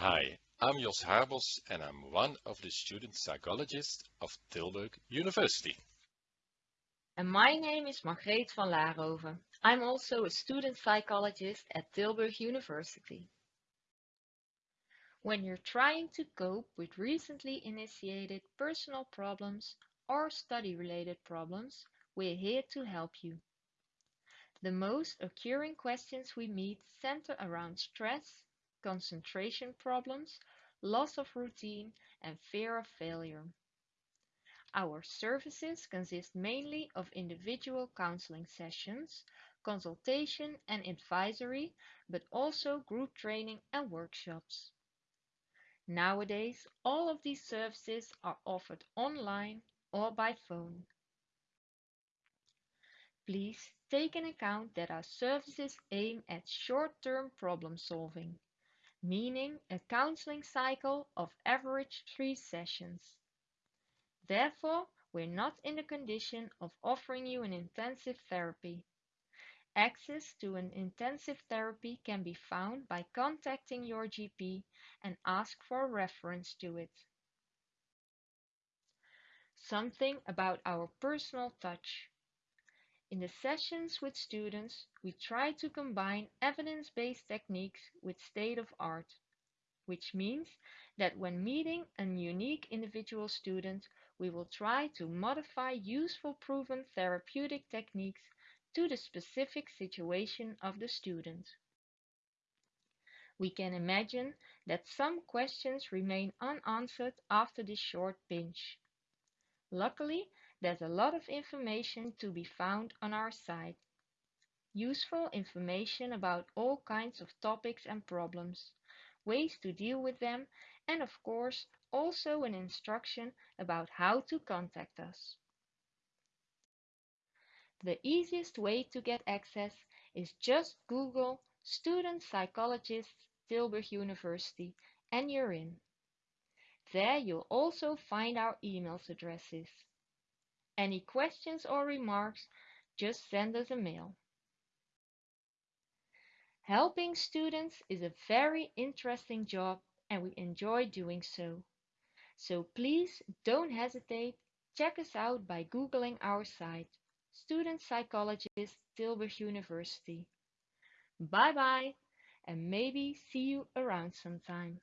Hi, I'm Jos Harbos and I'm one of the student psychologists of Tilburg University. And my name is Margreet van Laarhoven. I'm also a student psychologist at Tilburg University. When you're trying to cope with recently initiated personal problems or study-related problems, we're here to help you. The most occurring questions we meet center around stress, concentration problems, loss of routine, and fear of failure. Our services consist mainly of individual counseling sessions, consultation and advisory, but also group training and workshops. Nowadays, all of these services are offered online or by phone. Please take in account that our services aim at short-term problem solving, meaning a counseling cycle of average three sessions. Therefore, we're not in the condition of offering you an intensive therapy. Access to an intensive therapy can be found by contacting your GP and ask for a reference to it. Something about our personal touch. In the sessions with students, we try to combine evidence-based techniques with state-of-art, which means that when meeting a unique individual student, we will try to modify useful proven therapeutic techniques to the specific situation of the student. We can imagine that some questions remain unanswered after this short binge. Luckily, there's a lot of information to be found on our site. Useful information about all kinds of topics and problems, ways to deal with them, and of course, also an instruction about how to contact us. The easiest way to get access is just Google Student Psychologist Tilburg University and you're in. There you'll also find our email addresses. Any questions or remarks, just send us a mail. Helping students is a very interesting job and we enjoy doing so. So please don't hesitate, check us out by Googling our site student psychologist, Tilburg University. Bye bye and maybe see you around sometime.